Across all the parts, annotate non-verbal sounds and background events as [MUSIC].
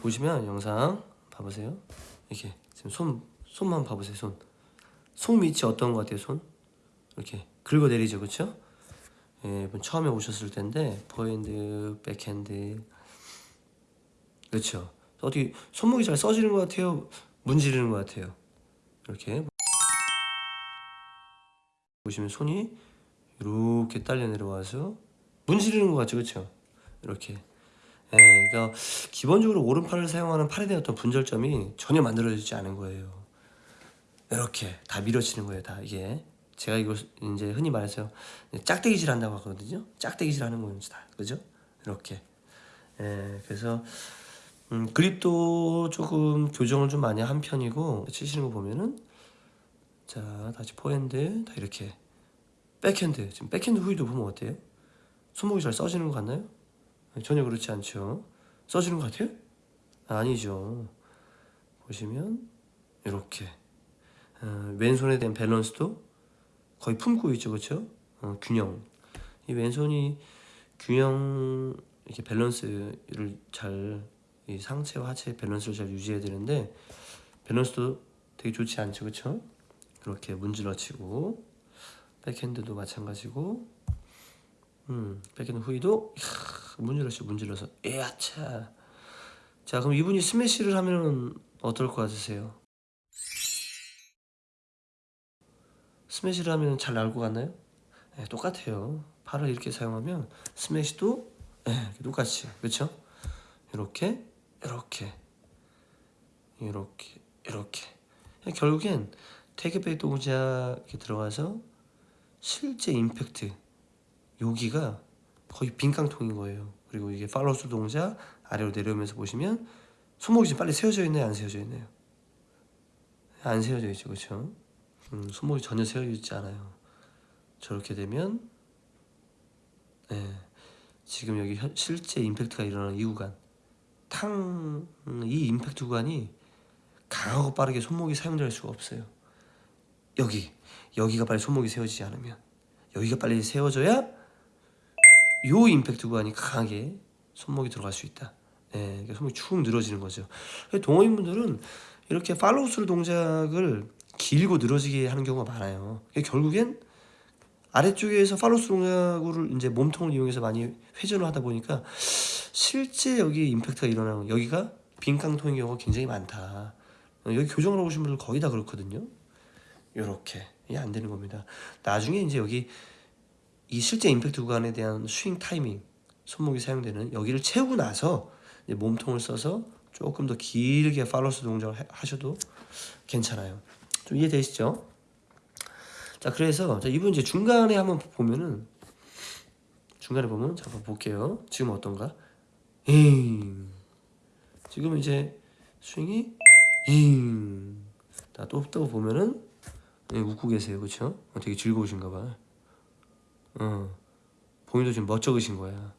보시면 영상 봐보세요. 이렇게 지금 손 손만 봐보세요. 손. 손 밑이 어떤 것 같아요? 손 이렇게 긁어 내리죠, 그렇죠? 예, 처음에 오셨을 텐데 포핸드, 백핸드, 그렇죠. 어떻게 손목이 잘 써지는 것 같아요? 문지르는 것 같아요. 이렇게 보시면 손이 이렇게 딸려 내려와서 문지르는 것 같죠, 그렇죠? 이렇게. 예, 그러니까 기본적으로 오른팔을 사용하는 팔에 대한 어떤 분절점이 전혀 만들어지지 않은 거예요. 이렇게 다 밀어치는 거예요, 다 이게. 제가 이거 이제 흔히 말해서 짝대기질 한다고 하거든요. 짝대기질 하는 거예요, 다. 그죠? 이렇게. 예, 그래서 음, 그립도 조금 교정을 좀 많이 한 편이고 치시는 거 보면은 자 다시 포핸드 다 이렇게 백핸드 지금 백핸드 후위도 보면 어때요? 손목이 잘 써지는 것 같나요? 전혀 그렇지 않죠. 써지는 것 같아요? 아니죠. 보시면 이렇게 어, 왼손에 대한 밸런스도 거의 품고 있죠, 그렇죠? 어, 균형. 이 왼손이 균형 이렇게 밸런스를 잘이 상체와 하체의 밸런스를 잘 유지해야 되는데 밸런스도 되게 좋지 않죠, 그렇죠? 그렇게 문질러치고 백핸드도 마찬가지고 음, 백핸드 후위도 문질러서 문질러서 에야차 자 그럼 이분이 스매시를 하면 어떨 것 같으세요? 스매시를 하면 잘 나올 것 같나요? 네, 똑같아요 팔을 이렇게 사용하면 스매시도 네, 똑같이 그렇죠? 이렇게 이렇게 이렇게 이렇게 결국엔 테이크백 동작 이렇게 들어가서 실제 임팩트 여기가 거의 빈깡통인 거예요. 그리고 이게 팔로스 동작 아래로 내려오면서 보시면 손목이 지금 빨리 세워져 있나요? 안 세워져 있나요? 안 세워져 있죠. 그렇죠? 음, 손목이 전혀 세워져 있지 않아요. 저렇게 되면 네, 지금 여기 현, 실제 임팩트가 일어나는 이 구간. 탕 이 임팩트 구간이 강하고 빠르게 손목이 사용될 수가 없어요. 여기. 여기가 빨리 손목이 세워지지 않으면. 여기가 빨리 세워져야 요 임팩트 구간이 강하게 손목이 들어갈 수 있다. 네, 그러니까 손목이 축 늘어지는 거죠. 동호인분들은 이렇게 팔로우스루 동작을 길고 늘어지게 하는 경우가 많아요. 결국엔 아래쪽에서 팔로우스 동작을 이제 몸통을 이용해서 많이 회전을 하다 보니까 실제 여기 임팩트가 일어나는 여기가 빈깡통인 경우가 굉장히 많다. 여기 교정을 하고 오신 분들 거의 다 그렇거든요. 요렇게. 이게 안 되는 겁니다. 나중에 이제 여기 이 실제 임팩트 구간에 대한 스윙 타이밍 손목이 사용되는 여기를 채우고 나서 몸통을 써서 조금 더 길게 팔로스 동작을 하셔도 괜찮아요. 좀 이해되시죠? 자 그래서 자, 이분 이제 중간에 한번 보면은 중간에 보면 잠깐 볼게요. 지금 어떤가? 잉. 지금 이제 스윙이 잉또또 보면은 네, 웃고 계세요. 그쵸? 어, 되게 즐거우신가 봐 어, 본인도 지금 멋쩍으신 거야.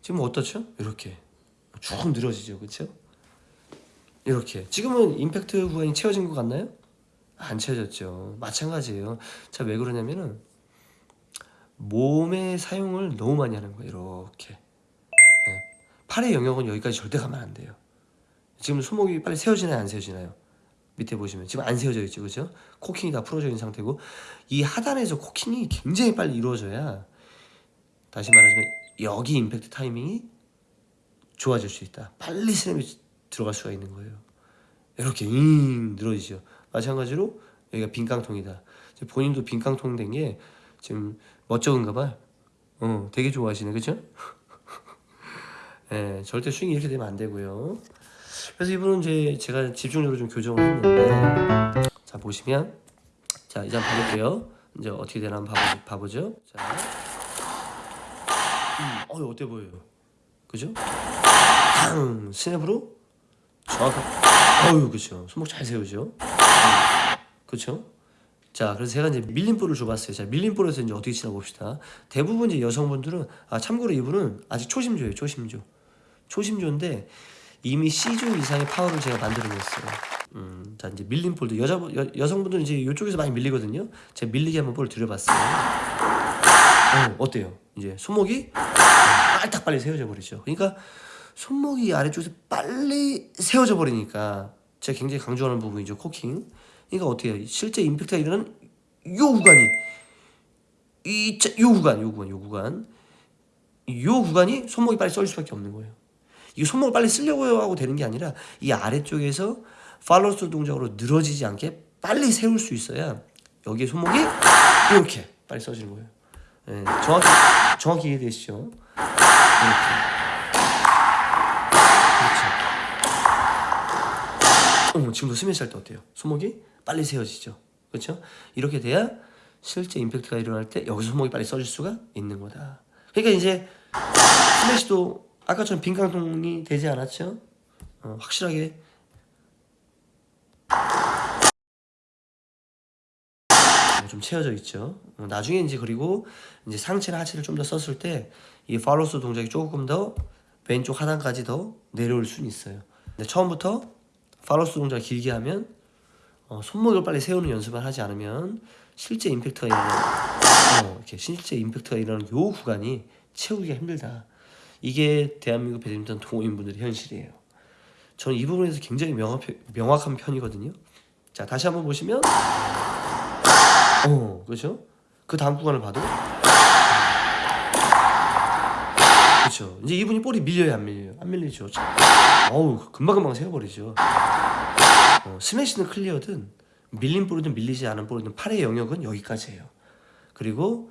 지금 어떻죠? 이렇게. 쭉 늘어지죠. 그쵸? 이렇게. 지금은 임팩트 구간이 채워진 것 같나요? 안 채워졌죠. 마찬가지예요. 자 왜 그러냐면은 몸의 사용을 너무 많이 하는 거예요. 이렇게. 네. 팔의 영역은 여기까지 절대 가면 안 돼요. 지금 손목이 빨리 세워지나요? 안 세워지나요 밑에 보시면 지금 안 세워져 있죠. 그죠? 코킹이 다 풀어져 있는 상태고 이 하단에서 코킹이 굉장히 빨리 이루어져야 다시 말하자면 여기 임팩트 타이밍이 좋아질 수 있다. 빨리 스냅이 들어갈 수가 있는 거예요. 이렇게 잉 늘어지죠. 마찬가지로 여기가 빈깡통이다. 본인도 빈깡통 된 게 지금 멋쩍은가 봐 어, 되게 좋아하시네. 그죠? [LAUGHS] 예, 절대 스윙이 이렇게 되면 안 되고요 그래서 이분은 이제 제가 집중적으로 좀 교정을 했는데 자 보시면 자 이제 한번 봐볼게요. 이제 어떻게 되나 한번 봐보, 봐보죠. 자. 음, 어 어때 보여요? 그죠? 탕 스냅으로? 정확한 어유 그쵸. 손목 잘 세우죠? 음, 그쵸? 자 그래서 제가 이제 밀림볼을 줘봤어요. 자 밀림볼에서 이제 어떻게 치나 봅시다. 대부분 이제 여성분들은 아 참고로 이분은 아직 초심조예요 초심조. 초심조인데 이미 C조 이상의 파워를 제가 만들어냈어요. 음, 자 이제 밀림볼도 여자 여, 여성분들은 이제 이쪽에서 많이 밀리거든요. 제가 밀리게 한번 볼을 들여봤어요. 어, 어때요? 이제 손목이 빨딱 빨리 세워져 버리죠. 그러니까 손목이 아래쪽에서 빨리 세워져 버리니까 제가 굉장히 강조하는 부분이죠 코킹. 그러니까 어떻게 해요? 실제 임팩트가 일어나는 요 구간이 이요 구간 요 구간 요 구간. 요 구간이 손목이 빨리 쏠 수밖에 없는 거예요 이 손목을 빨리 쓰려고 하고 되는 게 아니라 이 아래쪽에서 팔로스 동작으로 늘어지지 않게 빨리 세울 수 있어야 여기에 손목이 이렇게 빨리 써지는 거예요 예, 정확히 정확히 이해되시죠? 이렇게 그렇죠. 지금도 스매시 할 때 어때요? 손목이 빨리 세워지죠. 그렇죠? 이렇게 돼야 실제 임팩트가 일어날 때 여기서 손목이 빨리 써질 수가 있는 거다. 그러니까 이제 스매시도 아까처럼 빈깡통이 되지 않았죠? 어, 확실하게 어, 좀 채워져 있죠. 어, 나중에 이제 그리고 이제 상체나 하체를 좀 더 썼을 때 이 팔로스 동작이 조금 더 왼쪽 하단까지 더 내려올 수는 있어요. 근데 처음부터 팔로스 동작 을 길게 하면 어, 손목을 빨리 세우는 연습을 하지 않으면 실제 임팩트가 일어나는 어, 이렇게 실제 임팩트가 일어나는 요 구간이 채우기가 힘들다. 이게 대한민국 배드민턴 동호인분들의 현실이에요. 저는 이 부분에서 굉장히 명확, 명확한 편이거든요. 자 다시 한번 보시면 어 그렇죠? 그 다음 구간을 봐도 그렇죠. 이제 이분이 볼이 밀려요 안 밀려요? 안 밀리죠. 어우 금방금방 세워버리죠. 어, 스매시는 클리어든 밀린 볼이든 밀리지 않은 볼이든 팔의 영역은 여기까지예요. 그리고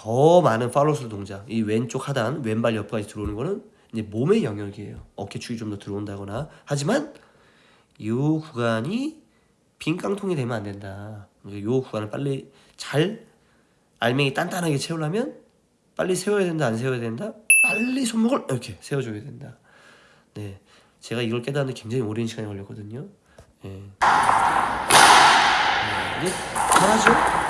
더 많은 팔로스 동작, 이 왼쪽 하단, 왼발 옆까지 들어오는 거는 이제 몸의 영역이에요. 어깨 축이 좀 더 들어온다거나 하지만 이 구간이 빈 깡통이 되면 안 된다. 이 구간을 빨리 잘 알맹이 단단하게 채우려면 빨리 세워야 된다, 안 세워야 된다. 빨리 손목을 이렇게 세워줘야 된다. 네, 제가 이걸 깨닫는 굉장히 오랜 시간이 걸렸거든요. 예. 네. 이게 잘하죠?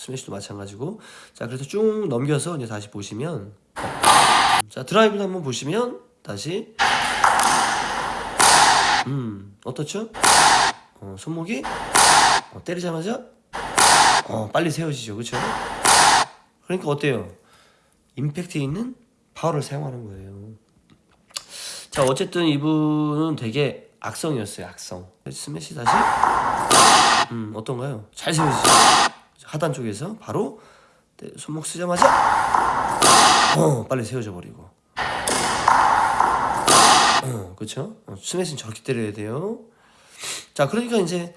스매시도 마찬가지고. 자, 그래서 쭉 넘겨서 이제 다시 보시면, 자 드라이브도 한번 보시면 다시, 음, 어떻죠? 어, 손목이 어, 때리자마자 어, 빨리 세워지죠, 그렇죠? 그러니까 어때요? 임팩트 있는 파워를 사용하는 거예요. 자 어쨌든 이분은 되게 악성이었어요 악성 스매시 다시 음 어떤가요 잘 세워지죠 하단 쪽에서 바로 네, 손목 쓰자마자 어 빨리 세워져 버리고. 어 그쵸 어, 스매시는 저렇게 때려야 돼요. 자 그러니까 이제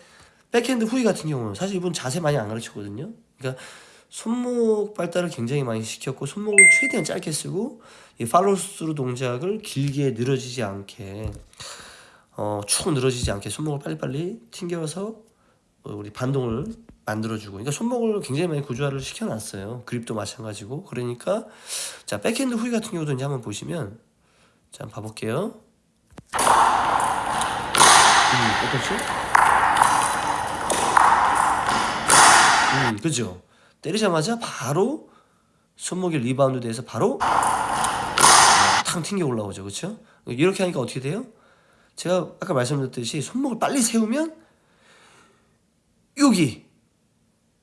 백핸드 후위 같은 경우는 사실 이분 자세 많이 안 가르치거든요. 그러니까 손목 발달을 굉장히 많이 시켰고 손목을 최대한 짧게 쓰고 이 팔로스루 동작을 길게 늘어지지 않게 어, 축 늘어지지 않게 손목을 빨리빨리 튕겨서 어, 우리 반동을 만들어주고. 그러니까 손목을 굉장히 많이 구조화를 시켜놨어요. 그립도 마찬가지고. 그러니까 자 백핸드 후위 같은 경우도 이제 한번 보시면 자 한번 봐볼게요. 음 어떻지? 음 그죠? 때리자마자 바로 손목이 리바운드 돼서 바로 탕 튕겨 올라오죠. 그렇죠 이렇게 하니까 어떻게 돼요? 제가 아까 말씀드렸듯이 손목을 빨리 세우면 여기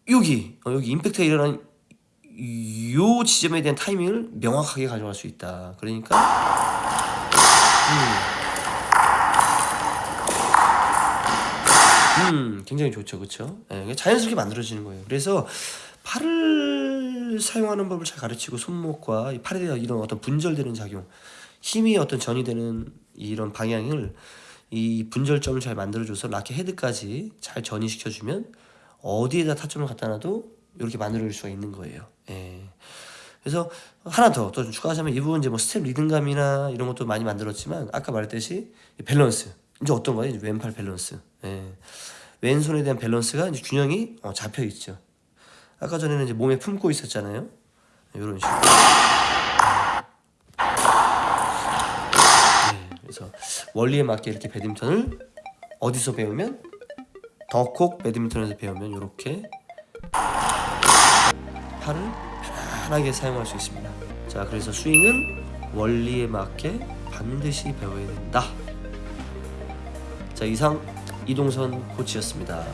여기 어, 여기 임팩트가 일어난 요 지점에 대한 타이밍을 명확하게 가져갈 수 있다. 그러니까 음, 음 굉장히 좋죠. 그렇죠 네, 자연스럽게 만들어지는 거예요. 그래서 팔을 사용하는 법을 잘 가르치고 손목과 팔에 대한 이런 어떤 분절되는 작용 힘이 어떤 전이 되는 이런 방향을 이 분절점을 잘 만들어줘서 라켓 헤드까지 잘 전이시켜주면 어디에다 타점을 갖다 놔도 이렇게 만들어 줄 수가 있는 거예요 예. 그래서 하나 더 또 추가하자면 이 부분 이제 뭐 스텝 리듬감이나 이런 것도 많이 만들었지만 아까 말했듯이 밸런스 이제 어떤 거예요? 이제 왼팔 밸런스 예. 왼손에 대한 밸런스가 이제 균형이 어, 잡혀 있죠 아까 전에는 이제 몸에 품고 있었잖아요. 이런 식으로. 네, 그래서 원리에 맞게 이렇게 배드민턴을 어디서 배우면 더콕 배드민턴에서 배우면 이렇게 팔을 편안하게 사용할 수 있습니다. 자, 그래서 스윙은 원리에 맞게 반드시 배워야 된다. 자, 이상 이동선 코치였습니다.